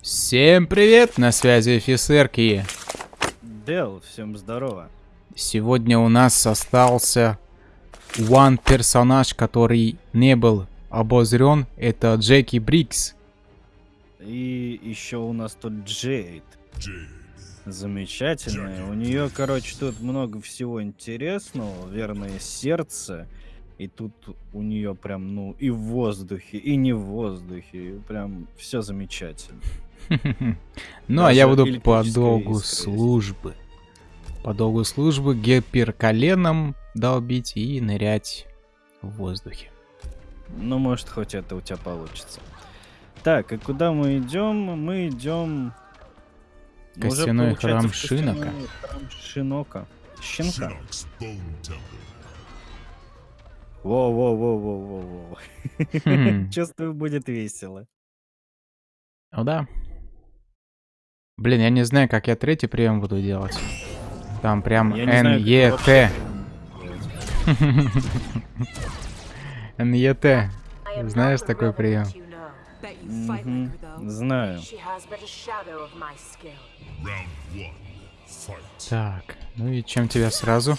Всем привет, на связи офицерки. Дел, всем здорово. Сегодня у нас остался one персонаж, который не был обозрен. Это Джеки Брикс. И еще у нас тут Джейд. Замечательная. У нее, короче, тут много всего интересного. Верное сердце. И тут у нее прям, ну, и в воздухе, и не в воздухе. Прям все замечательно. Ну, а я буду по долгу службы. По долгу службы гипер коленом долбить и нырять в воздухе. Ну, может, хоть это у тебя получится. Так, и куда мы идем? Мы идем... уже, Костяной получается, храм Шинока. храм Шинока. Щенка. Во-во-во-во-во-во. Хм. Чувствую, будет весело. Ну да. Блин, я не знаю, как я третий прием буду делать. Там прям НЕТ. НЕТ. Знаешь такой прием? Знаю. Так, ну и чем тебя сразу?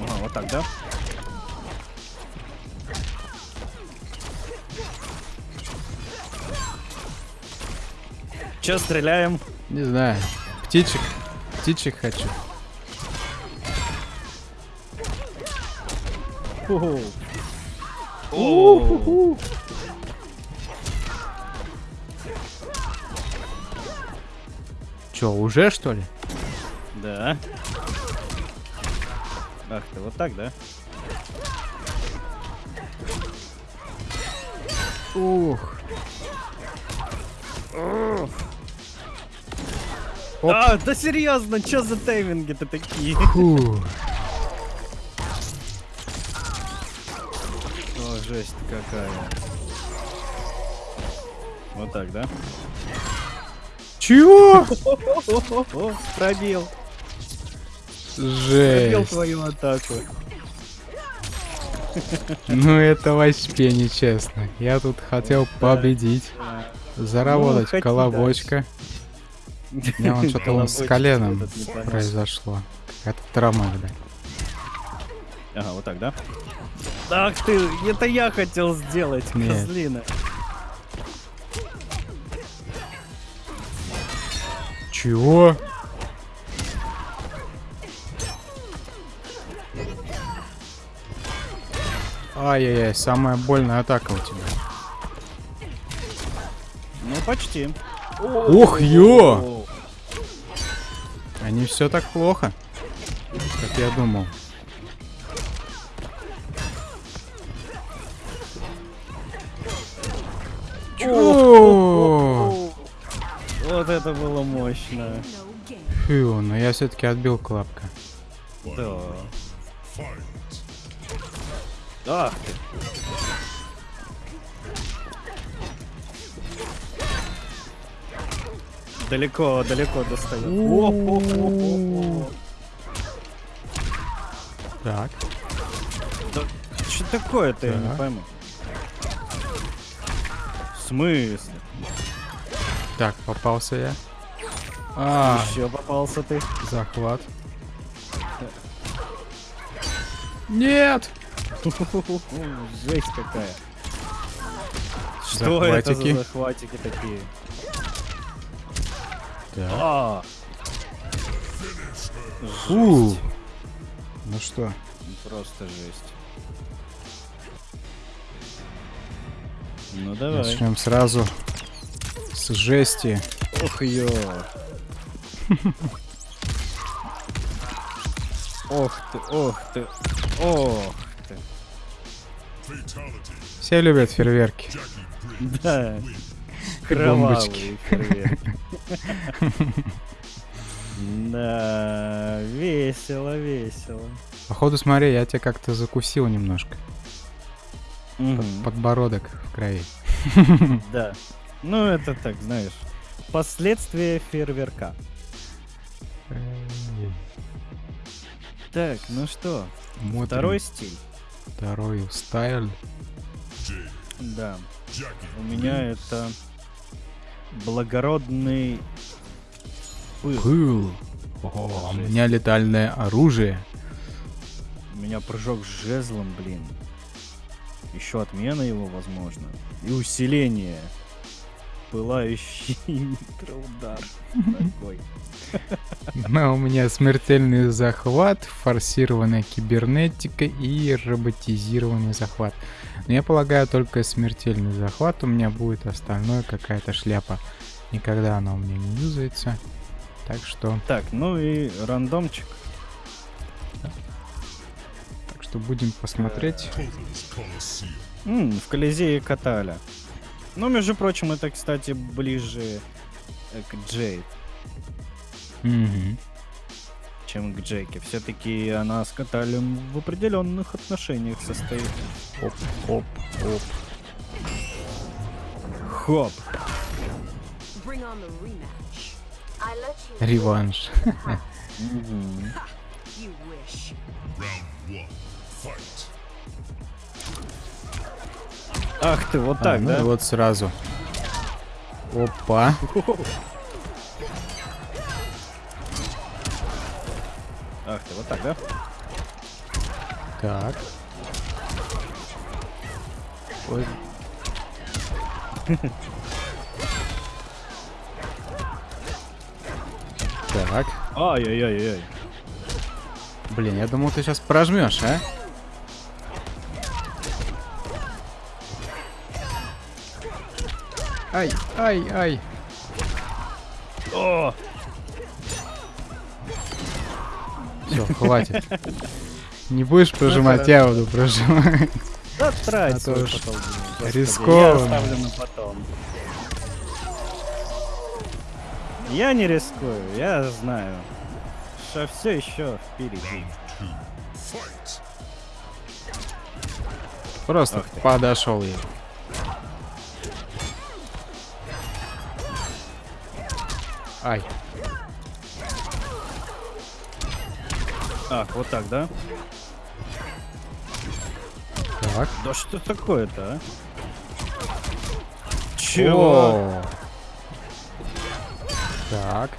Ага, вот так, да? Че, стреляем? Не знаю. Птичек. Птичек хочу. О, Чё, уже что ли? Да. Ах ты, вот так, да? Ух. Оп. А, да серьезно, что за тайминги-то такие? Фу. Жесть какая. Вот так, да? Чего? Пробил. Пробил Жесть. твою атаку. Ну это вообще нечестно. Я тут хотел победить. Заработать Ну, колобочка. У меня что-то вон с коленом произошло. Какая-то травма, да. Ага, вот так, да? Ах ты, это я хотел сделать, Нет. козлина. Чего? Ай-яй-яй, самая больная атака у тебя. Ну, почти. Ух, ё! Не все так плохо, как я думал. Мощно. Фу, но я все-таки отбил клапка. Да. Ты. Далеко, далеко достает. О-хо-хо-хо-хо. Так. Да что такое-то, я не пойму. В смысле? Так, попался я. А, Еще попался ты. захват. Нет! Жесть какая. Что это Захватики. за захватики такие? Так. А, Фу. Ну что? просто жесть. Ну давай. Начнем сразу с жести. Ох ё. Ох ты, ох ты, ох ты. Все любят фейерверки. Да. фейерверк. Да, весело, весело. Походу, смотри, я тебя как-то закусил немножко. Подбородок в крови. Да. Ну, это так, знаешь. Последствия фейерверка. Так, ну что, смотрим. второй стиль. Второй стайл. Jade, Да, у меня это благородный пыл. Пыл. О, у меня летальное оружие. У меня прыжок с жезлом, блин. Еще отмена его, возможно. И усиление. Пылающий микроудар. Такой. Но у меня смертельный захват, форсированная кибернетика и роботизированный захват. Но я полагаю, только смертельный захват у меня будет, остальное какая-то шляпа. Никогда она у меня не юзается. Так что, Так, ну и рандомчик. так что будем посмотреть. М, в Колизее Каталя. Ну, между прочим, это, кстати, ближе э, к Джейд, Мгм. чем к Джеке. Все-таки она с Каталем в определенных отношениях состоит. Оп, оп, оп. Хоп. Реванш. Мгм. Ах ты, вот А, так, ну да? вот сразу. Опа. Ах ты, вот так, да? Так. Ой. Так. Ай-яй-яй-яй. Блин, я думал, ты сейчас прожмешь, а? Ай, ай, ай. О! Все, хватит. Не будешь прожимать, я буду прожимать. Да трать А свой потом, рискованно. Я оставлю на потом. Я не рискую, я знаю, что все еще впереди. Просто подошел ей. Ай, Ах, вот так, да? так. Да что такое-то, а? Чего? О. Так.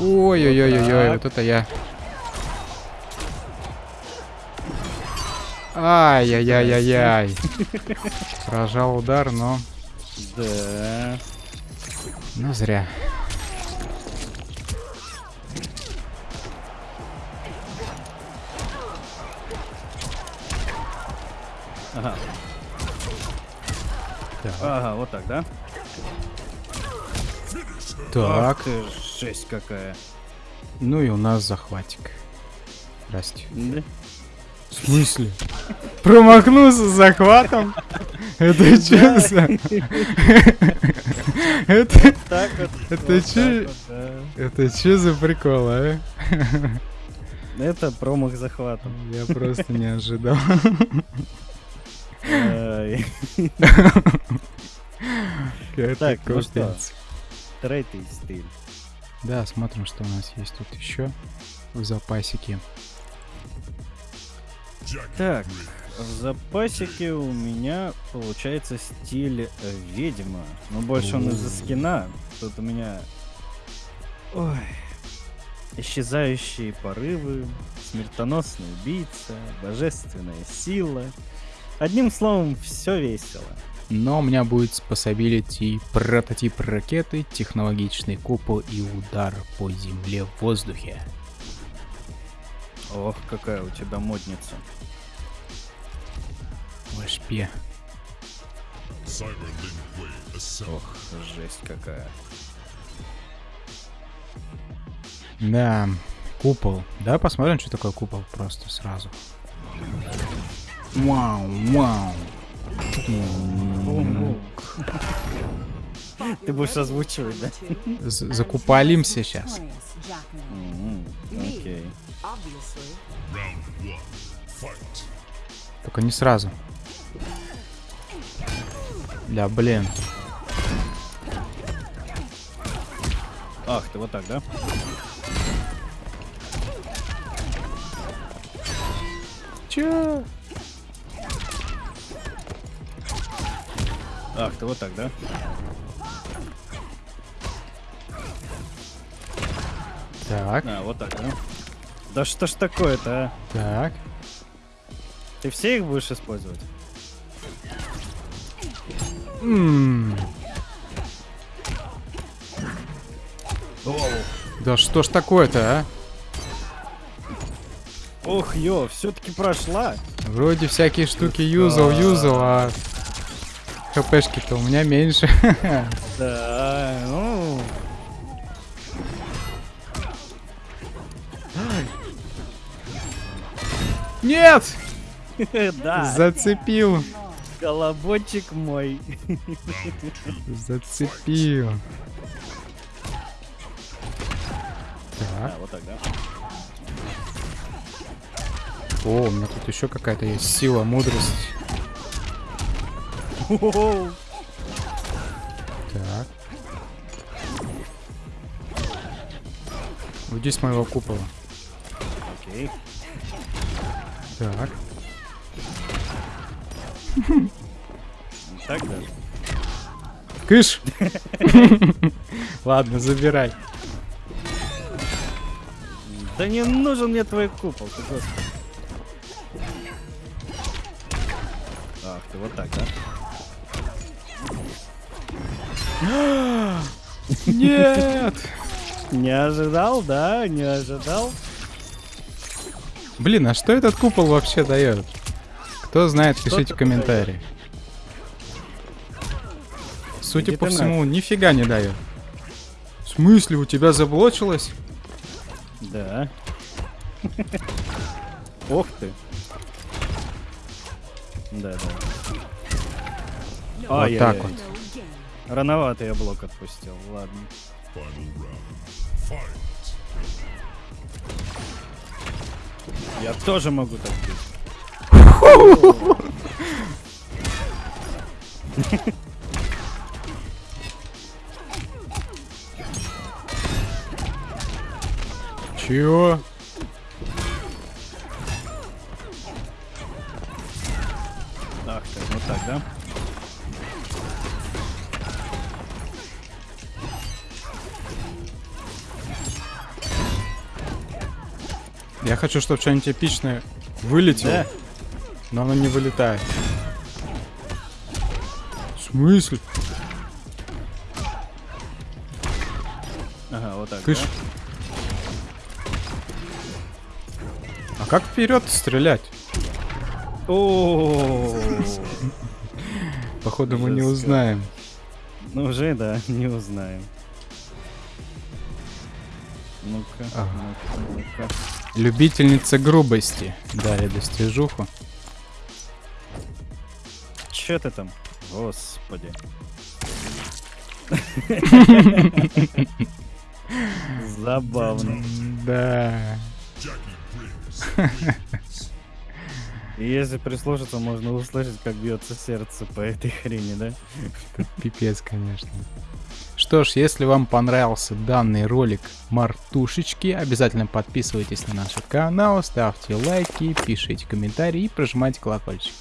Ой-ой-ой-ой, Так. вот это я. Ай-яй-яй-яй-яй. Прожал удар, но... Да. Ну, зря. Ага. Так. Ага, вот так, да? Так. Ах ты, жесть какая. Ну и у нас захватик. Здрасте. Да? В смысле? Промахнулся с захватом? Это что за... Это... Это. Это что за прикол, а? Это промах захвата. Я просто не ожидал. Так, ну что? Третий стиль. Да, смотрим, что у нас есть тут еще в запасике. Так, в запасике у меня получается стиль ведьма. Но больше он из-за скина. Тут у меня... Ой. Исчезающие порывы, смертоносный убийца, божественная сила. Одним словом, все весело. Но у меня будет способилити прототип ракеты, технологичный купол и удар по земле в воздухе. Ох, какая у тебя модница. Assemble. Ох, жесть какая. Да, купол. Давай посмотрим, что такое купол просто сразу. Вау, вау. Ты будешь озвучивать, да? Закупалимся сейчас. Окей. Только не сразу. Да, блин. Ах, ты вот так, да? Чё? Ах, ты вот так, да? Так, А, вот так, да? Да что ж такое-то, а? так. Ты все их будешь использовать? М, Да что ж такое-то, а? Ох, ё, все-таки прошла. Вроде всякие штуки юзал, юзал, а хпшки-то у меня меньше. Да, ну... Нет! Да, Зацепил. колобочек мой. Зацепил. Так. А, вот так, да? О, у меня тут еще какая-то есть сила, мудрость. Так. Уйди с моего купола. Окей. Так. Так даже. Кыш! Ладно, забирай. Да не нужен мне твой купол, ты господи. Ах, ты вот так, да? Нет! Не ожидал, да? Не ожидал? Блин, а что этот купол вообще дает? Кто знает, Что пишите комментарии. Судя Иди по всему, нифига не дает. В смысле, у тебя заблочилось? Да. Ох ты. Да, да. Вот Ай-яй-яй. так вот. Рановато я блок отпустил, ладно. Я тоже могу так. Чего? Я хочу, чтобы что-нибудь эпичное вылетело, Да. но оно не вылетает. В смысле? Ага, вот так, Кыш. да? А как вперед стрелять? О, Походу мы не узнаем. Ну уже, да, не узнаем. Ну-ка, Ага. ну-ка, ну-ка. Любительница грубости. Дали достижуху. Чё ты там? Господи. Забавно. Да. Если прислушаться, можно услышать, как бьется сердце по этой хрени, да? Пипец, конечно. Что ж, если вам понравился данный ролик Мартушечки, обязательно подписывайтесь на наш канал, ставьте лайки, пишите комментарии и прожимайте колокольчики.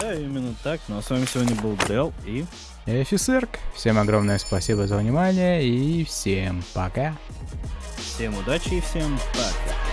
Да, именно так. Ну а с вами сегодня был Дел и... Я офицерк. Всем огромное спасибо за внимание и всем пока. Всем удачи и всем пока.